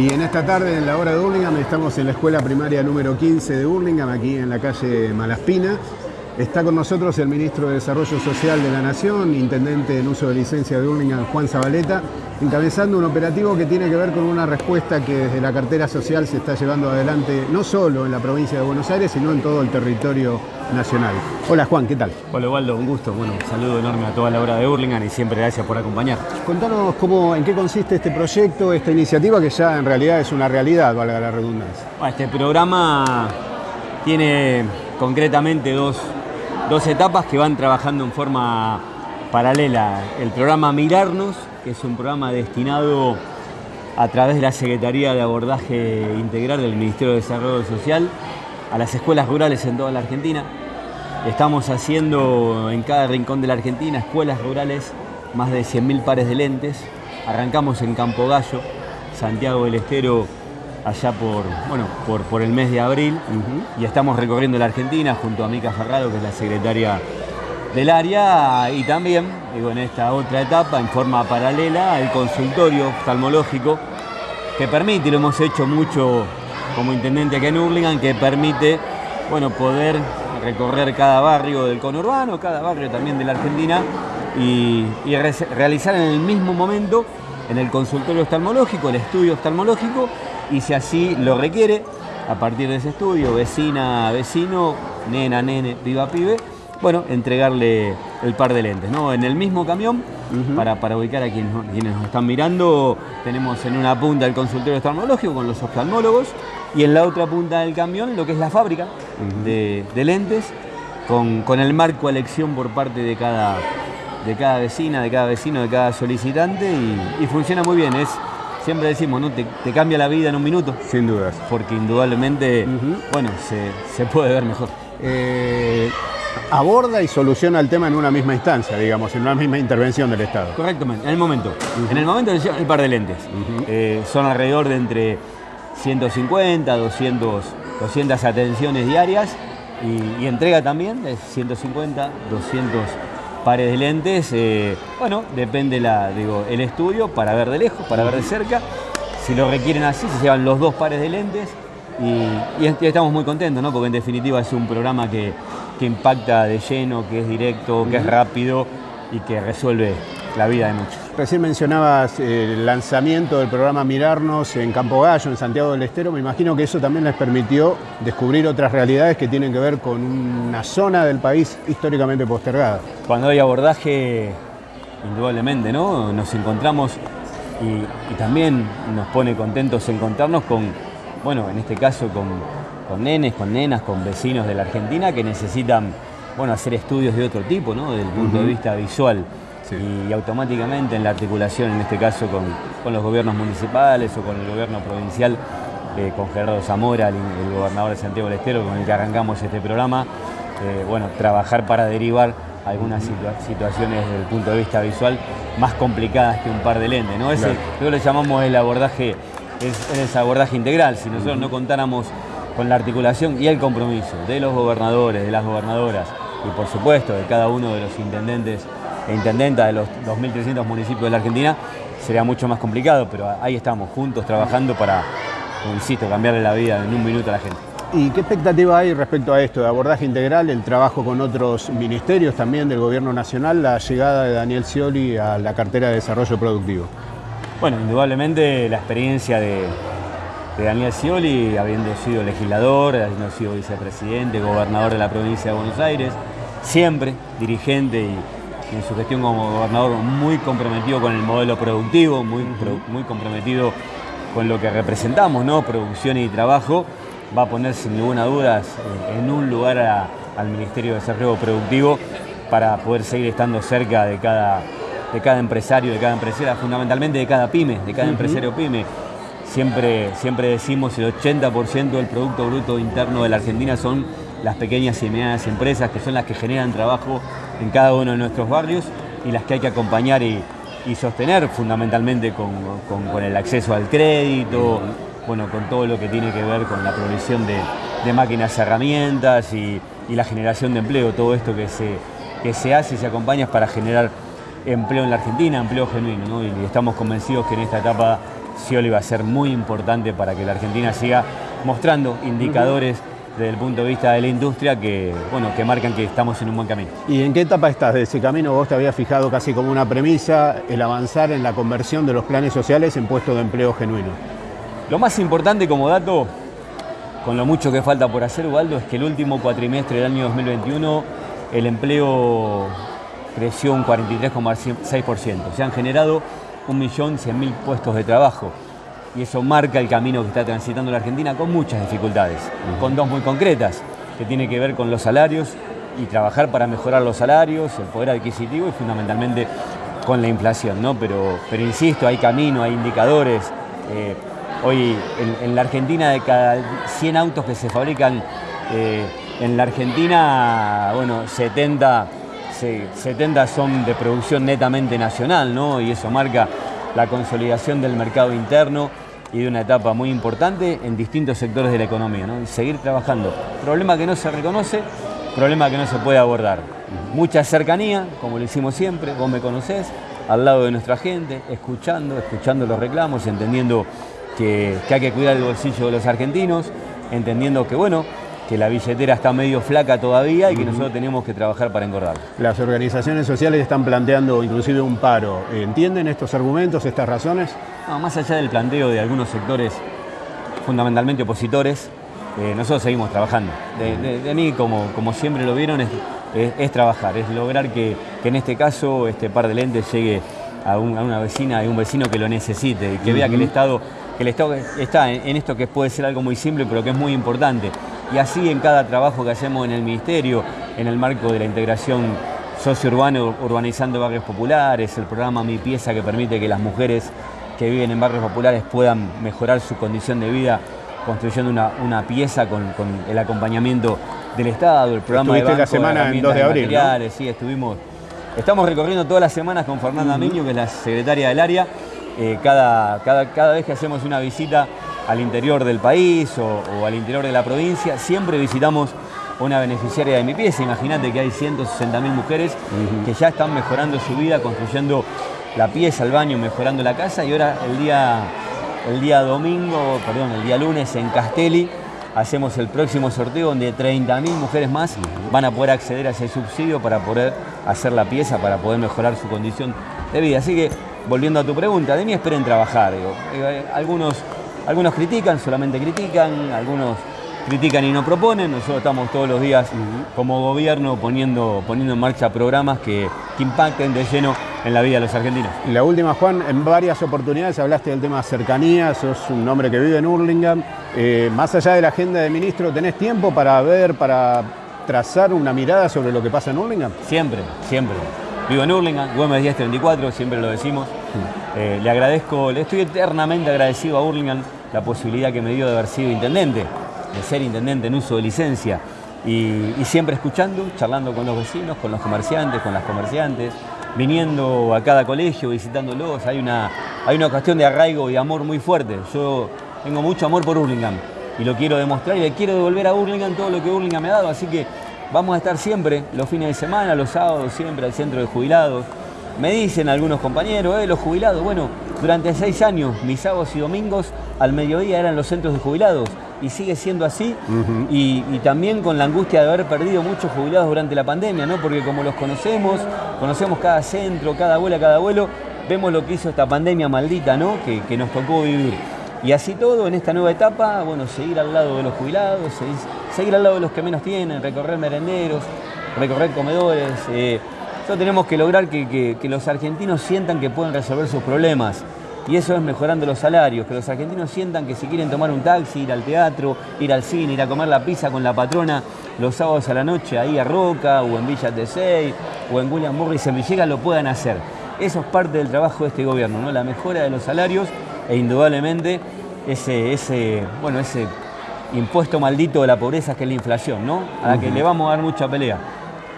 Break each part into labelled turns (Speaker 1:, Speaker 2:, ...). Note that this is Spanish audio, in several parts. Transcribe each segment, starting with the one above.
Speaker 1: Y en esta tarde, en la hora de Burlingame, estamos en la escuela primaria número 15 de Burlingame, aquí en la calle Malaspina. Está con nosotros el ministro de Desarrollo Social de la Nación, intendente en uso de licencia de Burlingame, Juan Zabaleta, encabezando un operativo que tiene que ver con una respuesta que desde la cartera social se está llevando adelante no solo en la provincia de Buenos Aires, sino en todo el territorio nacional. Hola Juan, ¿qué tal?
Speaker 2: Hola Waldo, un gusto. Bueno, un saludo enorme a toda la hora de Burlingame y siempre gracias por acompañar.
Speaker 1: Contanos cómo, en qué consiste este proyecto, esta iniciativa que ya en realidad es una realidad, valga la redundancia.
Speaker 2: Este programa tiene concretamente dos, dos etapas que van trabajando en forma paralela. El programa Mirarnos, que es un programa destinado a través de la Secretaría de Abordaje Integral del Ministerio de Desarrollo Social a las escuelas rurales en toda la Argentina. Estamos haciendo en cada rincón de la Argentina escuelas rurales más de 100.000 pares de lentes. Arrancamos en Campo Gallo, Santiago del Estero, allá por, bueno, por, por el mes de abril. Y estamos recorriendo la Argentina junto a Mica Ferraro, que es la secretaria del área, y también, digo, en esta otra etapa, en forma paralela, el consultorio oftalmológico que permite, y lo hemos hecho mucho como intendente aquí en Hurlingham, que permite bueno, poder recorrer cada barrio del conurbano, cada barrio también de la Argentina y, y re- realizar en el mismo momento en el consultorio oftalmológico, el estudio oftalmológico y si así lo requiere, a partir de ese estudio, vecina, vecino, nena, nene, piba, pibe, bueno, entregarle el par de lentes, ¿no? En el mismo camión, para, para ubicar a quienes, quienes nos están mirando, tenemos en una punta el consultorio oftalmológico con los oftalmólogos y en la otra punta del camión lo que es la fábrica de, de lentes con, con el marco a elección por parte de cada, de cada vecina, de cada vecino, de cada solicitante y, y funciona muy bien. Es, siempre decimos, ¿no? Te, te cambia la vida en un minuto
Speaker 1: Sin dudas.
Speaker 2: porque indudablemente, bueno, se, se puede ver mejor.
Speaker 1: Eh, aborda y soluciona el tema en una misma instancia, digamos, en una misma intervención del Estado.
Speaker 2: Correctamente, en el momento. En el momento el par de lentes. Eh, son alrededor de entre 150, 200, 200 atenciones diarias y, y entrega también de 150, 200 pares de lentes. Eh, bueno, depende la, digo, el estudio para ver de lejos, para ver de cerca. Si lo requieren así, se llevan los dos pares de lentes y, y est- y estamos muy contentos, ¿no? porque en definitiva es un programa que, que impacta de lleno, que es directo, que es rápido y que resuelve la vida de muchos.
Speaker 1: Recién mencionabas eh, el lanzamiento del programa Mirarnos en Campo Gallo, en Santiago del Estero. Me imagino que eso también les permitió descubrir otras realidades que tienen que ver con una zona del país históricamente postergada.
Speaker 2: Cuando hay abordaje, indudablemente, ¿no? Nos encontramos y, y también nos pone contentos encontrarnos con, bueno, en este caso con, con nenes, con nenas, con vecinos de la Argentina que necesitan, bueno, hacer estudios de otro tipo, ¿no? Desde el punto de vista visual. Y, automáticamente en la articulación, en este caso con, con los gobiernos municipales o con el gobierno provincial, eh, con Gerardo Zamora, el, el gobernador de Santiago del Estero, con el que arrancamos este programa, eh, bueno, trabajar para derivar algunas situa- situaciones desde el punto de vista visual más complicadas que un par de lentes, ¿no? Ese,
Speaker 1: Claro.
Speaker 2: Yo le llamamos el abordaje, es, es abordaje integral. Si nosotros no contáramos con la articulación y el compromiso de los gobernadores, de las gobernadoras y por supuesto de cada uno de los intendentes e intendentas de los 2.300 municipios de la Argentina, sería mucho más complicado, pero ahí estamos juntos trabajando para, insisto, cambiarle la vida en un minuto a la gente.
Speaker 1: ¿Y qué expectativa hay respecto a esto de abordaje integral, el trabajo con otros ministerios también del Gobierno Nacional, la llegada de Daniel Scioli a la cartera de Desarrollo Productivo?
Speaker 2: Bueno, indudablemente la experiencia de, de Daniel Scioli, habiendo sido legislador, habiendo sido vicepresidente, gobernador de la provincia de Buenos Aires, siempre dirigente y en su gestión como gobernador muy comprometido con el modelo productivo, muy, pro- muy comprometido con lo que representamos, ¿no? Producción y trabajo, va a poner sin ninguna duda eh, en un lugar a- al Ministerio de Desarrollo Productivo para poder seguir estando cerca de cada, de cada empresario, de cada empresaria, fundamentalmente de cada pyme, de cada empresario pyme. Siempre, siempre decimos el 80% del Producto Bruto Interno de la Argentina son las pequeñas y medianas empresas, que son las que generan trabajo en cada uno de nuestros barrios y las que hay que acompañar y, y sostener fundamentalmente con, con- el acceso al crédito, bueno, con todo lo que tiene que ver con la provisión de, de máquinas, herramientas y, y la generación de empleo, todo esto que se, que se hace y se acompaña para generar empleo en la Argentina, empleo genuino, ¿no? y estamos convencidos que en esta etapa Scioli va a ser muy importante para que la Argentina siga mostrando indicadores desde el punto de vista de la industria que, bueno, que marcan que estamos en un buen camino.
Speaker 1: ¿Y en qué etapa estás de ese camino? Vos te habías fijado casi como una premisa el avanzar en la conversión de los planes sociales en puestos de empleo genuino.
Speaker 2: Lo más importante como dato, con lo mucho que falta por hacer, Ubaldo, es que el último cuatrimestre del año 2021 el empleo creció un 43,6%. Se han generado 1.100.000 puestos de trabajo y eso marca el camino que está transitando la Argentina con muchas dificultades, con dos muy concretas, que tiene que ver con los salarios y trabajar para mejorar los salarios, el poder adquisitivo y fundamentalmente con la inflación, ¿no? Pero, pero insisto, hay camino, hay indicadores. Eh, hoy en, la Argentina de cada 100 autos que se fabrican eh, en la Argentina, bueno, 70, 70 son de producción netamente nacional, ¿no? Y eso marca la consolidación del mercado interno y de una etapa muy importante en distintos sectores de la economía. ¿no? Y seguir trabajando. Problema que no se reconoce, problema que no se puede abordar. Mucha cercanía, como lo hicimos siempre, vos me conocés, al lado de nuestra gente, escuchando, escuchando los reclamos, entendiendo que, que hay que cuidar el bolsillo de los argentinos, entendiendo que, bueno, que la billetera está medio flaca todavía y que nosotros tenemos que trabajar para engordar.
Speaker 1: Las organizaciones sociales están planteando inclusive un paro. ¿Entienden estos argumentos, estas razones?
Speaker 2: más allá del planteo de algunos sectores fundamentalmente opositores, eh, nosotros seguimos trabajando. De, mí, como, como siempre lo vieron, es, trabajar, es lograr que, en este caso este par de lentes llegue a, una vecina y un vecino que lo necesite, que vea que el Estado, que el Estado está en esto que puede ser algo muy simple, pero que es muy importante y así en cada trabajo que hacemos en el Ministerio, en el marco de la integración socio-urbano, urbanizando barrios populares, el programa Mi Pieza que permite que las mujeres que viven en barrios populares puedan mejorar su condición de vida construyendo una, pieza con, el acompañamiento del Estado, el programa
Speaker 1: de la semana en 2 de abril,
Speaker 2: sí, estuvimos, estamos recorriendo todas las semanas con Fernanda Miño, que es la secretaria del área, eh, cada, cada, cada vez que hacemos una visita al interior del país o, al interior de la provincia, siempre visitamos una beneficiaria de mi pieza. Imagínate que hay 160.000 mujeres que ya están mejorando su vida, construyendo la pieza, el baño, mejorando la casa y ahora el día, el día domingo, perdón, el día lunes en Castelli hacemos el próximo sorteo donde 30.000 mujeres más van a poder acceder a ese subsidio para poder hacer la pieza, para poder mejorar su condición de vida. Así que, volviendo a tu pregunta, de mí esperen trabajar. Eh, algunos algunos critican, solamente critican, algunos critican y no proponen. Nosotros estamos todos los días como gobierno poniendo, poniendo en marcha programas que, impacten de lleno en la vida de los argentinos.
Speaker 1: La última, Juan, en varias oportunidades hablaste del tema cercanía, sos un hombre que vive en Hurlingham. Eh, más allá de la agenda de ministro, ¿tenés tiempo para ver, para trazar una mirada sobre lo que pasa en Hurlingham?
Speaker 2: Siempre, siempre. Vivo en Hurlingham, Güemes 1034, siempre lo decimos. Eh, le agradezco, le estoy eternamente agradecido a Hurlingham la posibilidad que me dio de haber sido intendente, de ser intendente en uso de licencia. Y, siempre escuchando, charlando con los vecinos, con los comerciantes, con las comerciantes, viniendo a cada colegio, visitándolos. Hay una, hay una cuestión de arraigo y amor muy fuerte. Yo tengo mucho amor por Hurlingham y lo quiero demostrar y le quiero devolver a Hurlingham todo lo que Hurlingham me ha dado. Así que vamos a estar siempre, los fines de semana, los sábados, siempre al centro de jubilados, me dicen algunos compañeros, eh, los jubilados, bueno, durante seis años, mis sábados y domingos al mediodía eran los centros de jubilados y sigue siendo así y, también con la angustia de haber perdido muchos jubilados durante la pandemia, ¿no? Porque como los conocemos, conocemos cada centro, cada abuela, cada abuelo, vemos lo que hizo esta pandemia maldita, ¿no? Que, que, nos tocó vivir. Y así todo, en esta nueva etapa, bueno, seguir al lado de los jubilados, seguir, al lado de los que menos tienen, recorrer merenderos, recorrer comedores. Eh, tenemos que lograr que, los argentinos sientan que pueden resolver sus problemas. Y eso es mejorando los salarios, que los argentinos sientan que si quieren tomar un taxi, ir al teatro, ir al cine, ir a comer la pizza con la patrona los sábados a la noche ahí a Roca o en Villa Tesey o en William Morris en Villegas lo puedan hacer. Eso es parte del trabajo de este gobierno, ¿no? la mejora de los salarios e indudablemente ese, ese, bueno, ese impuesto maldito de la pobreza que es la inflación, ¿no? a la que le vamos a dar mucha pelea.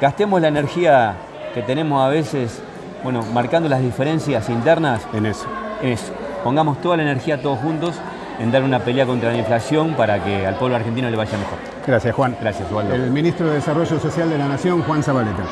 Speaker 2: Gastemos la energía que tenemos a veces, bueno, marcando las diferencias internas.
Speaker 1: En eso.
Speaker 2: En eso. Pongamos toda la energía todos juntos en dar una pelea contra la inflación para que al pueblo argentino le vaya mejor.
Speaker 1: Gracias, Juan.
Speaker 2: Gracias, Waldo.
Speaker 1: El ministro de Desarrollo Social de la Nación, Juan Zabaleta.